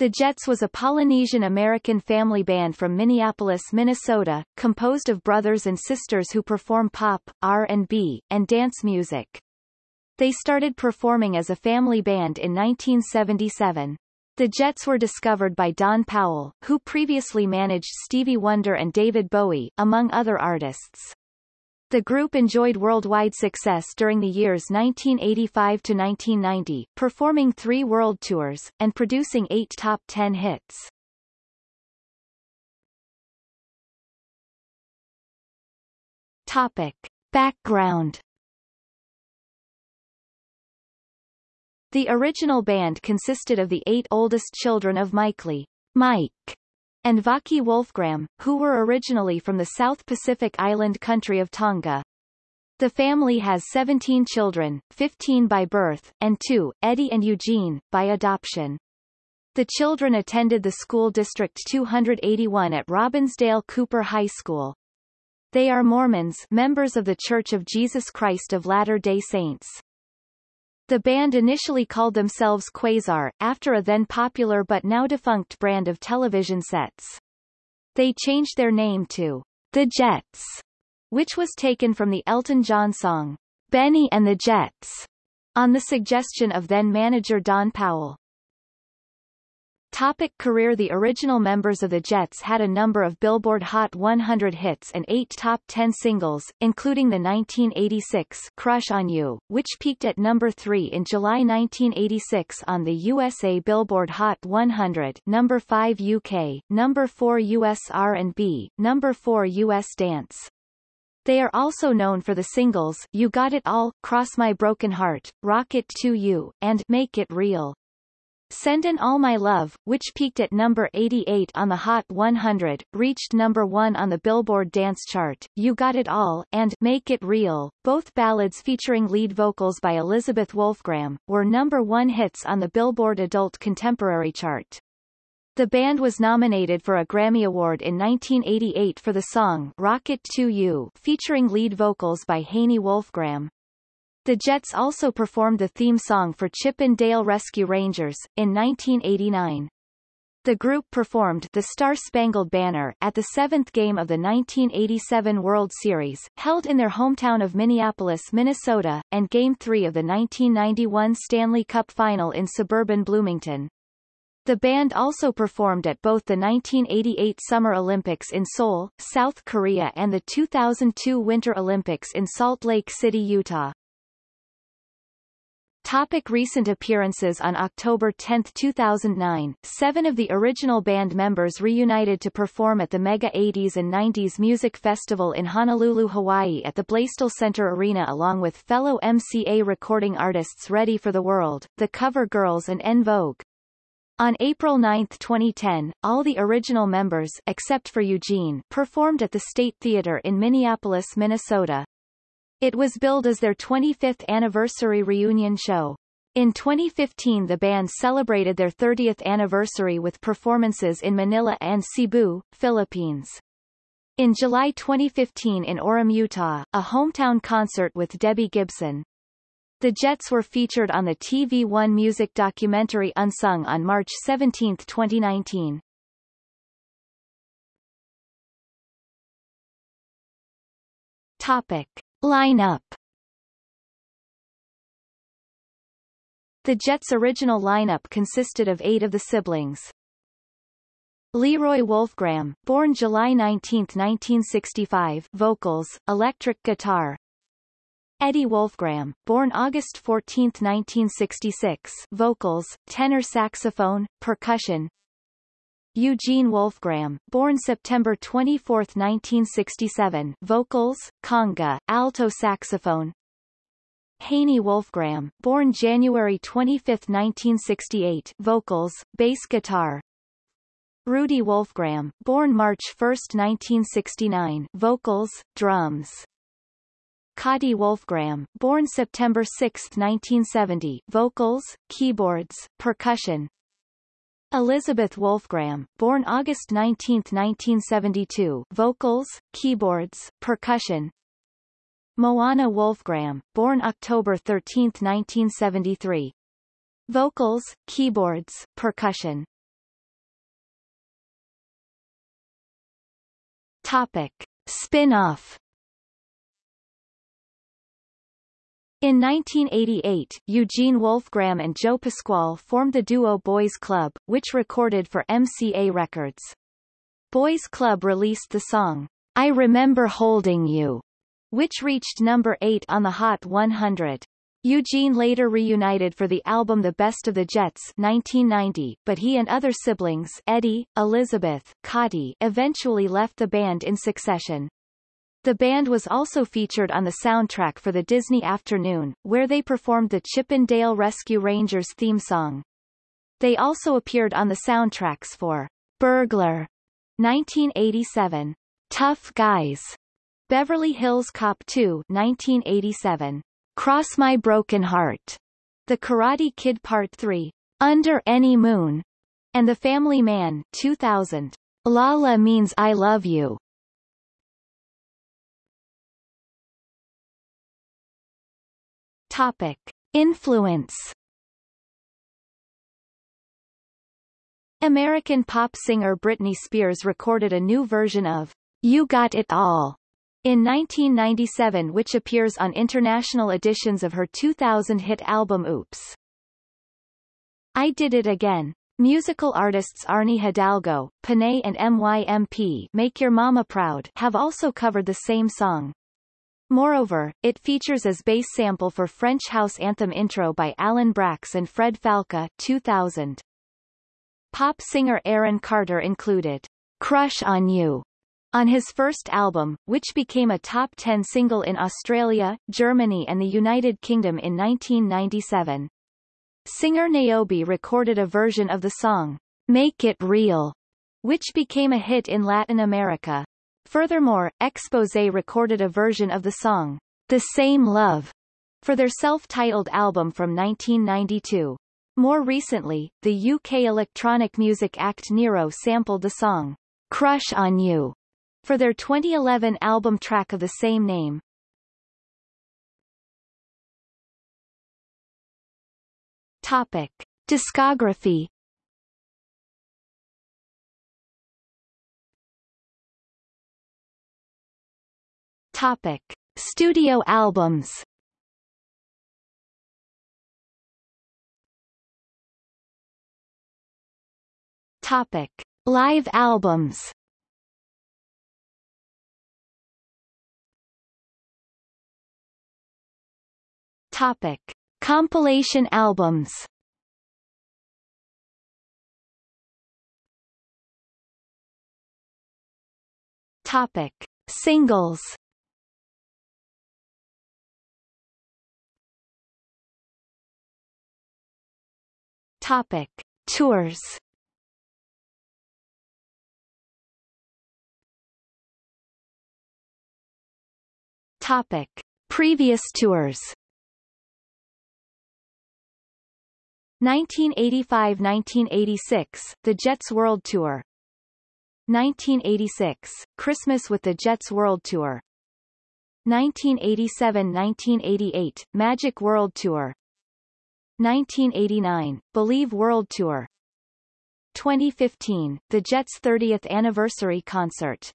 The Jets was a Polynesian-American family band from Minneapolis, Minnesota, composed of brothers and sisters who perform pop, R&B, and dance music. They started performing as a family band in 1977. The Jets were discovered by Don Powell, who previously managed Stevie Wonder and David Bowie, among other artists. The group enjoyed worldwide success during the years 1985 to 1990, performing three world tours, and producing eight top ten hits. Topic. Background The original band consisted of the eight oldest children of Mike Lee, Mike, and Vake Wolfgramm, who were originally from the South Pacific island country of Tonga. The family has 17 children, 15 by birth, and two, Eddie and Eugene, by adoption. The children attended the school District 281 at Robbinsdale Cooper High School. They are Mormons members of The Church of Jesus Christ of Latter-day Saints. The band initially called themselves Quasar, after a then popular but now defunct brand of television sets. They changed their name to The Jets, which was taken from the Elton John song, Bennie and the Jets, on the suggestion of then-manager Don Powell. Topic career The original members of the Jets had a number of Billboard Hot 100 hits and eight top 10 singles, including the 1986 Crush on You, which peaked at number 3 in July 1986 on the USA Billboard Hot 100 number 5 UK, number 4 US R&B, number 4 US Dance. They are also known for the singles You Got It All, Cross My Broken Heart, Rocket To You, and Make It Real. Sendin' All My Love, which peaked at number 88 on the Hot 100, reached number 1 on the Billboard Dance Chart, You Got It All, and Make It Real, both ballads featuring lead vocals by Elizabeth Wolfgramm, were number 1 hits on the Billboard Adult Contemporary chart. The band was nominated for a Grammy Award in 1988 for the song Rocket To You featuring lead vocals by Haini Wolfgramm. The Jets also performed the theme song for Chip 'n Dale Rescue Rangers, in 1989. The group performed The Star-Spangled Banner at the seventh game of the 1987 World Series, held in their hometown of Minneapolis, Minnesota, and Game 3 of the 1991 Stanley Cup Final in suburban Bloomington. The band also performed at both the 1988 Summer Olympics in Seoul, South Korea and the 2002 Winter Olympics in Salt Lake City, Utah. Topic recent appearances On October 10, 2009, seven of the original band members reunited to perform at the Mega 80s and 90s Music Festival in Honolulu, Hawaii at the Blaisdell Center Arena along with fellow MCA recording artists Ready for the World, The Cover Girls and En Vogue. On April 9, 2010, all the original members except for Eugene performed at the State Theater in Minneapolis, Minnesota. It was billed as their 25th anniversary reunion show. In 2015 the band celebrated their 30th anniversary with performances in Manila and Cebu, Philippines. In July 2015 in Orem, Utah, a hometown concert with Debbie Gibson. The Jets were featured on the TV One music documentary Unsung on March 17, 2019. Topic. Lineup The Jets' original lineup consisted of eight of the siblings. Leroy Wolfgramm, born July 19, 1965 vocals, electric guitar. Eddie Wolfgramm, born August 14, 1966 vocals, tenor saxophone, percussion. Eugene Wolfgramm, born September 24, 1967 vocals, conga, alto saxophone. Haini Wolfgramm, born January 25, 1968 vocals, bass guitar. Rudy Wolfgramm, born March 1, 1969 vocals, drums. Cody Wolfgramm, born September 6, 1970 vocals, keyboards, percussion. Elizabeth Wolfgramm, born August 19, 1972, vocals, keyboards, percussion. Moana Wolfgramm, born October 13, 1973, vocals, keyboards, percussion. Topic: Spin-off In 1988, Eugene Wolfgramm and Joe Pasquale formed the duo Boys Club, which recorded for MCA Records. Boys Club released the song, I Remember Holding You, which reached number 8 on the Hot 100. Eugene later reunited for the album The Best of the Jets 1990, but he and other siblings Eddie, Elizabeth, Cotty eventually left the band in succession. The band was also featured on the soundtrack for the Disney Afternoon, where they performed the Chip 'n Dale Rescue Rangers theme song. They also appeared on the soundtracks for Burglar 1987, Tough Guys, Beverly Hills Cop 2 1987, Cross My Broken Heart, The Karate Kid Part 3, Under Any Moon, and The Family Man 2000. Lala means I love you. Topic. Influence American pop singer Britney Spears recorded a new version of You Got It All in 1997 which appears on international editions of her 2000 hit album Oops. I Did It Again. Musical artists Arnee Hidalgo, Pinay and MYMP Make Your Mama Proud have also covered the same song. Moreover, it features as bass sample for French house anthem intro by Alan Braxe and Fred Falke 2000. Pop singer Aaron Carter included Crush on You on his first album, which became a top 10 single in Australia, Germany and the United Kingdom in 1997. Singer Nayobe recorded a version of the song, Make It Real, which became a hit in Latin America. Furthermore, Exposé recorded a version of the song, The Same Love, for their self-titled album from 1992. More recently, the UK electronic music act Nero sampled the song, Crush on You, for their 2011 album track of the same name. Topic. Discography Topic: Studio albums. Topic: Live albums. Topic: Compilation albums. Topic: Singles. Topic: Tours. Topic: Previous tours. 1985–1986, The Jets World Tour. 1986, Christmas with the Jets World Tour. 1987–1988, Magic World Tour 1989, Believe World Tour. 2015, the Jets' 30th anniversary concert